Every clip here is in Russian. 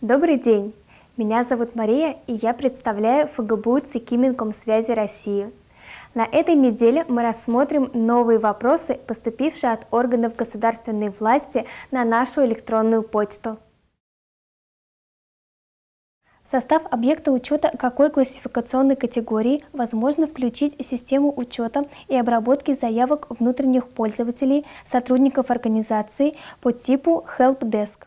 Добрый день! Меня зовут Мария, и я представляю ФГБУ ЦИКИ Минкомсвязи России. На этой неделе мы рассмотрим новые вопросы, поступившие от органов государственной власти на нашу электронную почту. Состав объекта учета какой классификационной категории возможно включить систему учета и обработки заявок внутренних пользователей, сотрудников организации по типу Help Desk.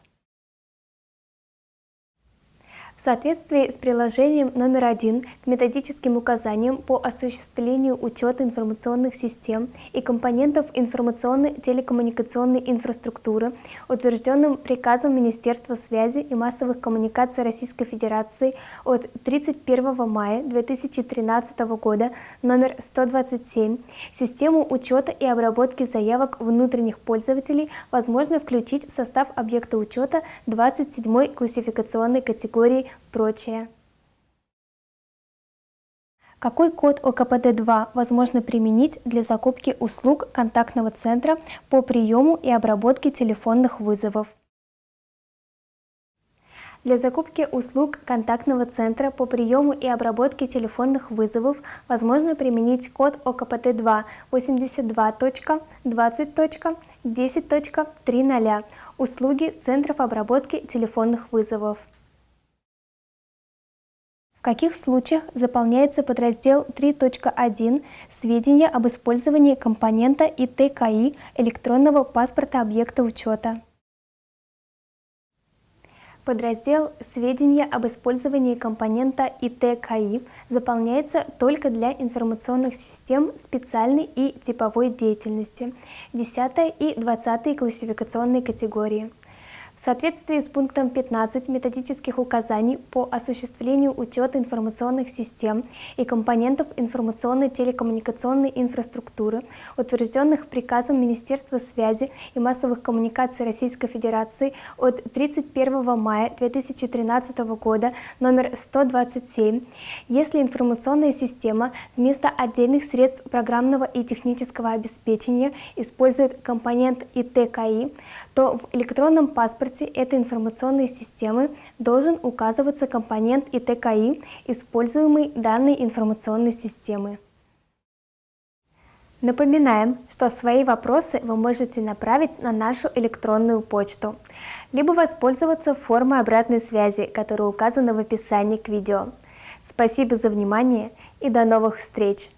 В соответствии с приложением номер один к методическим указаниям по осуществлению учета информационных систем и компонентов информационной телекоммуникационной инфраструктуры, утвержденным приказом Министерства связи и массовых коммуникаций Российской Федерации от 31 мая 2013 года номер 127, систему учета и обработки заявок внутренних пользователей возможно включить в состав объекта учета 27 классификационной категории прочее. Какой код ОКПД-2 возможно применить для закупки услуг контактного центра по приему и обработке телефонных вызовов? Для закупки услуг контактного центра по приему и обработке телефонных вызовов возможно применить код ОКПТ-2 82.20.10.30 услуги центров обработки телефонных вызовов. В каких случаях заполняется подраздел 3.1 «Сведения об использовании компонента ИТКИ электронного паспорта объекта учета»? Подраздел «Сведения об использовании компонента ИТКИ» заполняется только для информационных систем специальной и типовой деятельности, 10 и 20 классификационной категории. В соответствии с пунктом 15 методических указаний по осуществлению учета информационных систем и компонентов информационной телекоммуникационной инфраструктуры, утвержденных приказом Министерства связи и массовых коммуникаций Российской Федерации от 31 мая 2013 года номер 127, если информационная система вместо отдельных средств программного и технического обеспечения использует компонент ИТКИ, то в электронном паспорте этой информационной системы должен указываться компонент ИТКИ, используемый данной информационной системы. Напоминаем, что свои вопросы вы можете направить на нашу электронную почту, либо воспользоваться формой обратной связи, которая указана в описании к видео. Спасибо за внимание и до новых встреч!